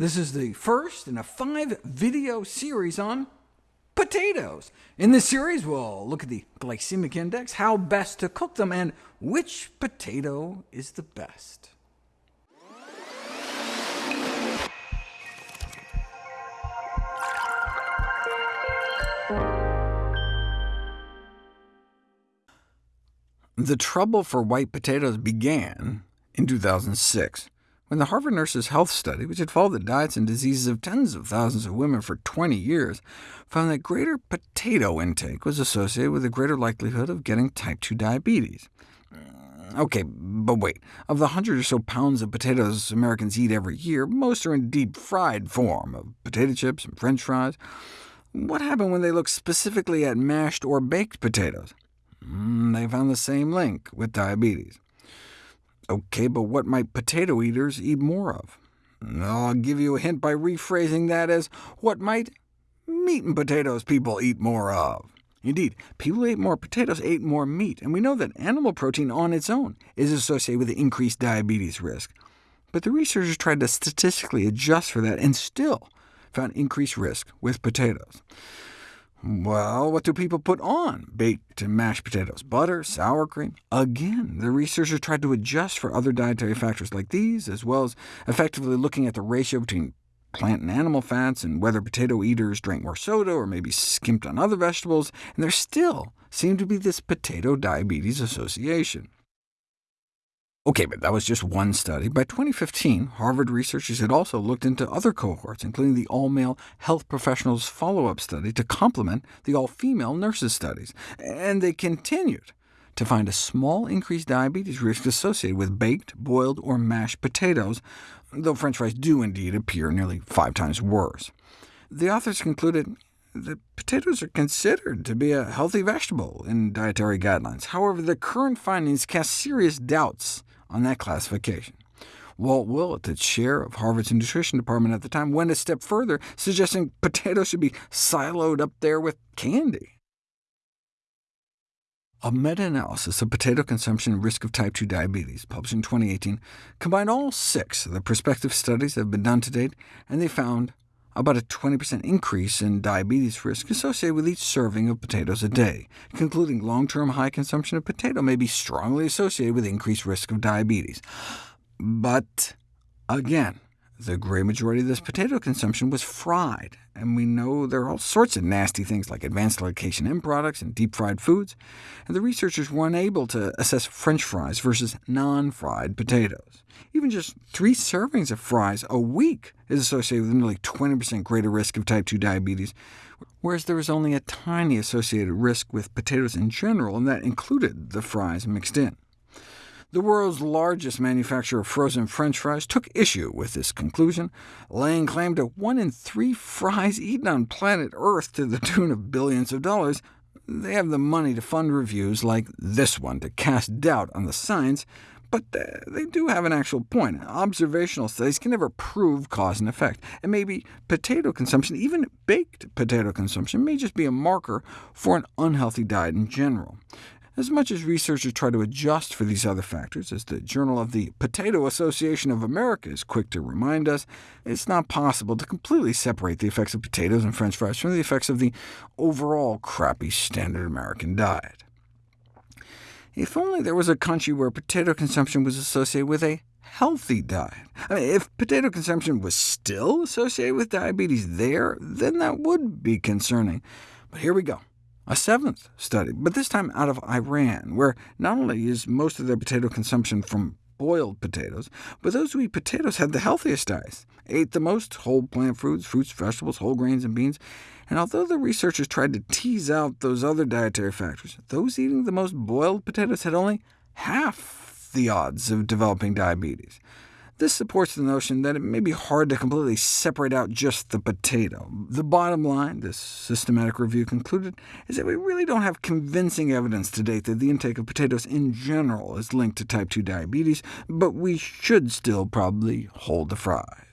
This is the first in a five-video series on potatoes. In this series, we'll look at the glycemic index, how best to cook them, and which potato is the best. The trouble for white potatoes began in 2006 when the Harvard Nurses Health Study, which had followed the diets and diseases of tens of thousands of women for 20 years, found that greater potato intake was associated with a greater likelihood of getting type 2 diabetes. Mm, OK, but wait. Of the 100 or so pounds of potatoes Americans eat every year, most are in deep-fried form, of potato chips and french fries. What happened when they looked specifically at mashed or baked potatoes? Mm, they found the same link with diabetes. OK, but what might potato eaters eat more of? I'll give you a hint by rephrasing that as, what might meat and potatoes people eat more of? Indeed, people who ate more potatoes ate more meat, and we know that animal protein on its own is associated with increased diabetes risk. But the researchers tried to statistically adjust for that, and still found increased risk with potatoes. Well, what do people put on baked and mashed potatoes? Butter, sour cream? Again, the researchers tried to adjust for other dietary factors like these, as well as effectively looking at the ratio between plant and animal fats, and whether potato eaters drank more soda or maybe skimped on other vegetables, and there still seemed to be this potato diabetes association. OK, but that was just one study. By 2015, Harvard researchers had also looked into other cohorts, including the all-male health professionals follow-up study to complement the all-female nurses studies, and they continued to find a small increased diabetes risk associated with baked, boiled, or mashed potatoes, though french fries do indeed appear nearly five times worse. The authors concluded that potatoes are considered to be a healthy vegetable in dietary guidelines. However, the current findings cast serious doubts on that classification. Walt Willett, the chair of Harvard's nutrition department at the time, went a step further, suggesting potatoes should be siloed up there with candy. A meta-analysis of potato consumption and risk of type 2 diabetes, published in 2018, combined all six of the prospective studies that have been done to date, and they found about a 20% increase in diabetes risk associated with each serving of potatoes a day, concluding long-term high consumption of potato may be strongly associated with increased risk of diabetes. But again, the great majority of this potato consumption was fried, and we know there are all sorts of nasty things like advanced glycation end products and deep-fried foods, and the researchers were unable to assess french fries versus non-fried potatoes. Even just three servings of fries a week is associated with nearly 20% greater risk of type 2 diabetes, whereas there was only a tiny associated risk with potatoes in general, and that included the fries mixed in. The world's largest manufacturer of frozen French fries took issue with this conclusion, laying claim to one in three fries eaten on planet Earth to the tune of billions of dollars. They have the money to fund reviews like this one to cast doubt on the science, but uh, they do have an actual point. Observational studies can never prove cause and effect, and maybe potato consumption, even baked potato consumption, may just be a marker for an unhealthy diet in general. As much as researchers try to adjust for these other factors, as the Journal of the Potato Association of America is quick to remind us, it's not possible to completely separate the effects of potatoes and french fries from the effects of the overall crappy standard American diet. If only there was a country where potato consumption was associated with a healthy diet. I mean, if potato consumption was still associated with diabetes there, then that would be concerning. But here we go a seventh study, but this time out of Iran, where not only is most of their potato consumption from boiled potatoes, but those who eat potatoes had the healthiest diets, ate the most whole plant foods, fruits, vegetables, whole grains, and beans, and although the researchers tried to tease out those other dietary factors, those eating the most boiled potatoes had only half the odds of developing diabetes. This supports the notion that it may be hard to completely separate out just the potato. The bottom line, this systematic review concluded, is that we really don't have convincing evidence to date that the intake of potatoes in general is linked to type 2 diabetes, but we should still probably hold the fries.